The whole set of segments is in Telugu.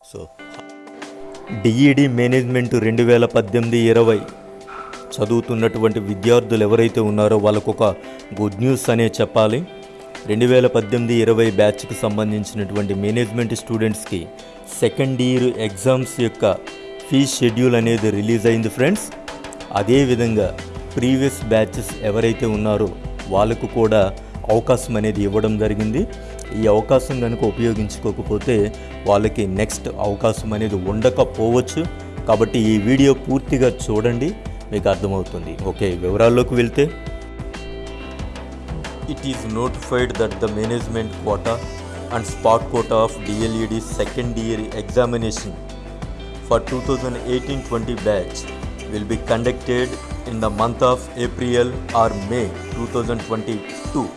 సో డిఈడి మేనేజ్మెంట్ రెండు వేల పద్దెనిమిది ఇరవై చదువుతున్నటువంటి విద్యార్థులు ఎవరైతే ఉన్నారో వాళ్ళకు ఒక గుడ్ న్యూస్ అనే చెప్పాలి. రెండు వేల పద్దెనిమిది ఇరవై బ్యాచ్కి సంబంధించినటువంటి మేనేజ్మెంట్ స్టూడెంట్స్కి సెకండ్ ఇయర్ ఎగ్జామ్స్ యొక్క ఫీ షెడ్యూల్ అనేది రిలీజ్ అయింది ఫ్రెండ్స్. అదేవిధంగా ప్రీవియస్ బ్యాచెస్ ఎవరైతే ఉన్నారో వాళ్ళకు కూడా అవకాశం అనేది ఇవ్వడం జరిగింది. ఈ అవకాశం కనుక ఉపయోగించుకోకపోతే వాళ్ళకి నెక్స్ట్ అవకాశం అనేది ఉండకపోవచ్చు. కాబట్టి ఈ వీడియో పూర్తిగా చూడండి మీకు అర్థమవుతుంది. ఓకే వివరాల్లోకి వెళ్తే. It is notified that the management quota and spot quota of DLED second year examination for two thousand eighteen twenty batch will be conducted in the month of April or May 2022.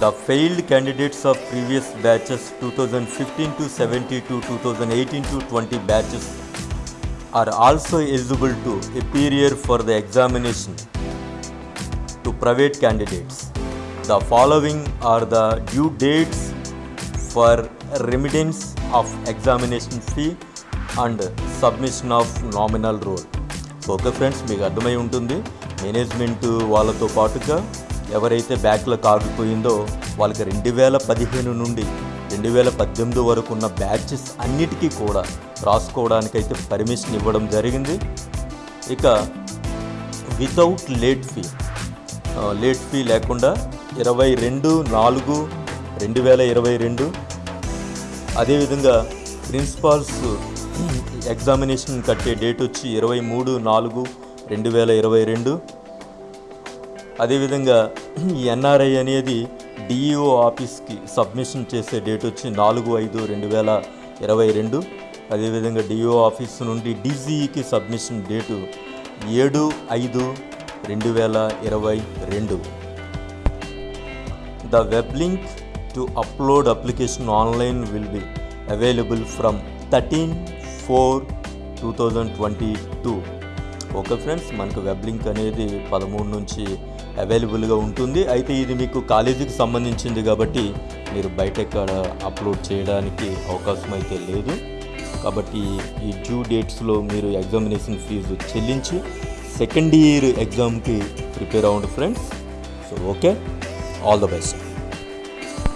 The failed candidates of previous batches 2015 to 17 to 2018 to 20 batches are also eligible to appear for the examination to private candidates. The following are the due dates for remittance of examination fee and submission of nominal roll. Okay friends మీకు అర్థమై ఉంటుంది. మేనేజ్మెంట్ వాళ్ళతో పాటుగా ఎవరైతే బ్యాక్లో ఆగిపోయిందో వాళ్ళకి రెండు వేల పదిహేను నుండి రెండు వేల పద్దెనిమిది వరకు ఉన్న బ్యాచెస్ అన్నిటికీ కూడా రాసుకోవడానికైతే పర్మిషన్ ఇవ్వడం జరిగింది. ఇక without late fee late fee లేకుండా ఇరవై రెండు నాలుగు రెండు వేల ఇరవై రెండు. అదేవిధంగా ప్రిన్సిపాల్స్ ఎగ్జామినేషన్ కట్టే డేట్ వచ్చి ఇరవై మూడు నాలుగు రెండు వేల ఇరవై రెండు. అదేవిధంగా ఈ ఎన్ఆర్ఐ అనేది డిఈఓ ఆఫీస్కి సబ్మిషన్ చేసే డేట్ వచ్చి నాలుగు ఐదు రెండు వేల ఇరవై రెండు. అదేవిధంగా డిఓ ఆఫీస్ నుండి డీజీఈకి సబ్మిషన్ డేటు ఏడు ఐదు రెండు వేల ఇరవై రెండు. The web link to upload application online will be available from thirteen four two thousand twenty two. Okay friends మనకు వెబ్ లింక్ అనేది పదమూడు నుంచి అవైలబుల్గా ఉంటుంది. అయితే ఇది మీకు కాలేజీకి సంబంధించింది కాబట్టి మీరు బయట ఎక్కడ అప్లోడ్ చేయడానికి అవకాశం అయితే లేదు. కాబట్టి ఈ డ్యూ డేట్స్లో మీరు ఎగ్జామినేషన్ ఫీజు చెల్లించి సెకండ్ ఇయర్ ఎగ్జామ్కి ప్రిపేర్ అవ్వండి friends. So okay all the best.